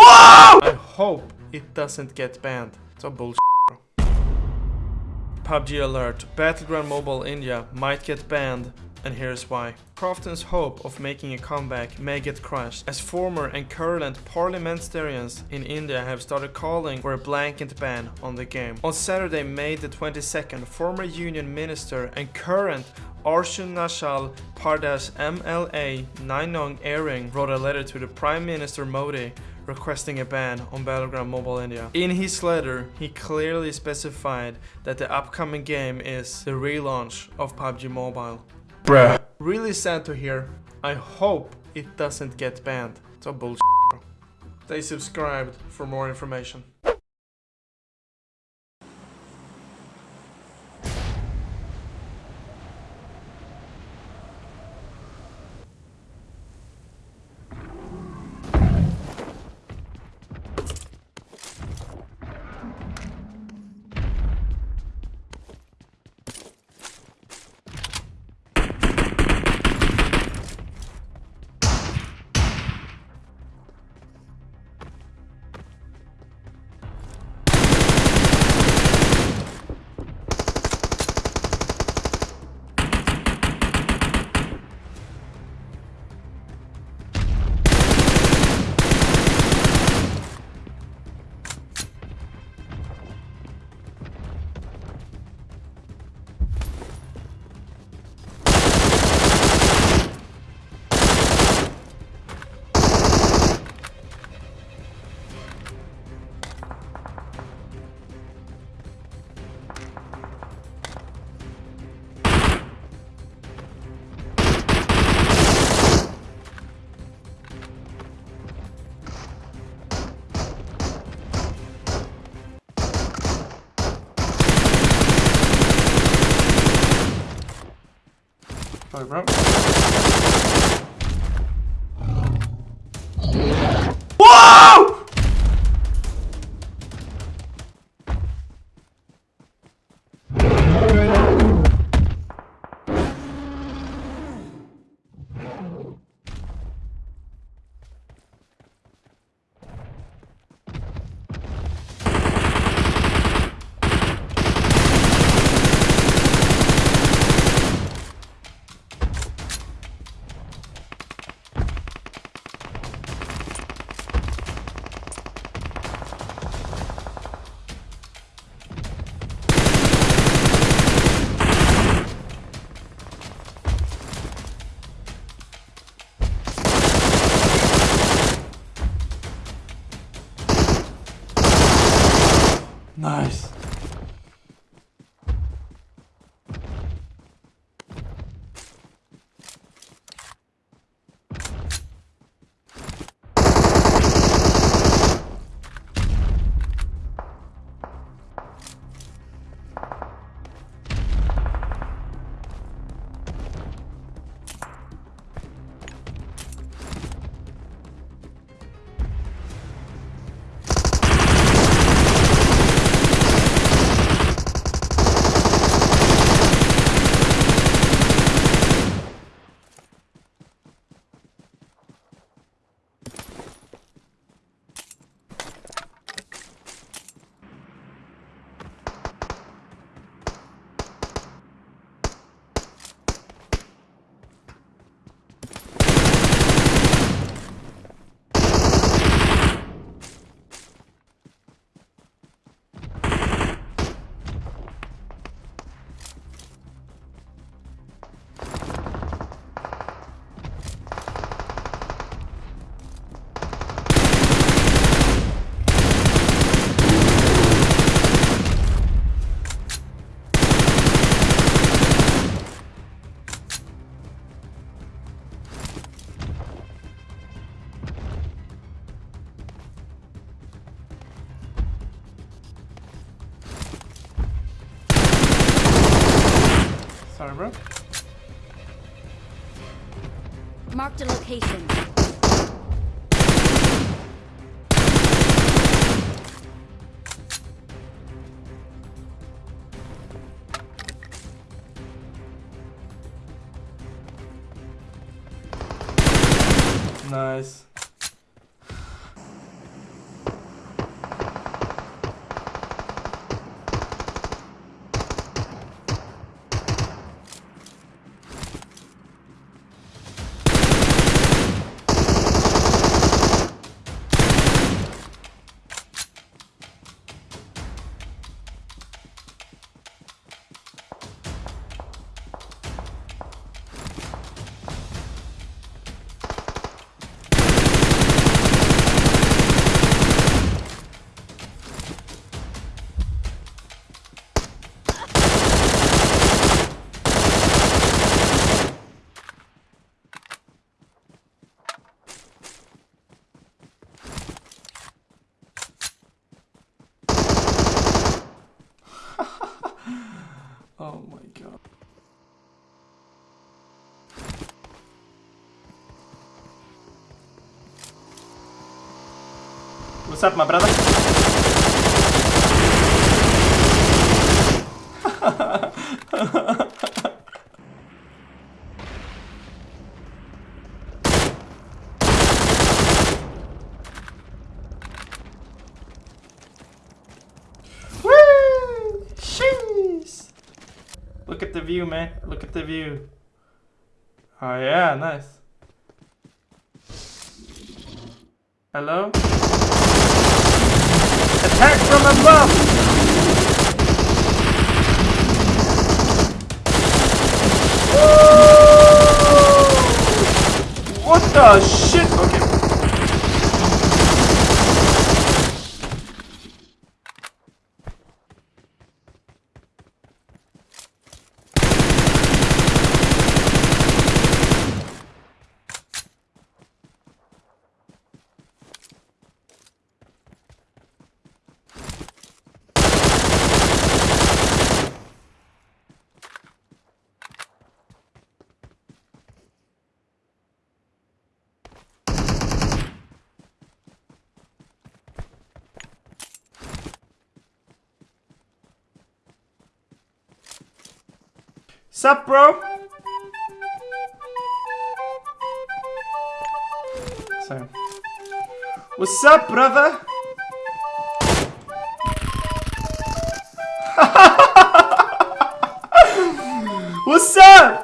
I hope it doesn't get banned. So bullshit. bro. PUBG alert. Battleground Mobile India might get banned and here's why. Krafton's hope of making a comeback may get crushed, as former and current parliamentarians in India have started calling for a blanket ban on the game. On Saturday, May the 22nd, former union minister and current Arunachal Pradesh MLA Ninong Ering wrote a letter to the Prime Minister Modi requesting a ban on Battleground Mobile India. In his letter, he clearly specified that the upcoming game is the relaunch of PUBG Mobile. Bruh. Really sad to hear. I hope it doesn't get banned. So bullshit. bro. Stay subscribed for more information. Sorry, bro. Nice. Sorry, bro. Marked a location. Nice. What's up, my brother? Woo! Look at the view, man. Look at the view. Oh yeah, nice. Hello? Attack from above! What the shit? Okay. Sup, bro? Sorry. What's up, brother? What's up?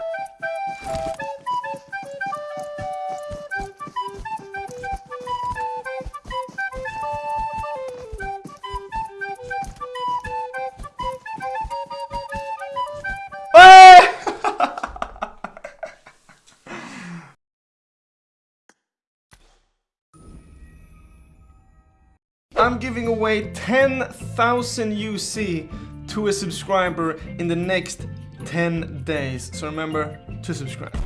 I'm giving away 10,000 UC to a subscriber in the next 10 days. So remember to subscribe.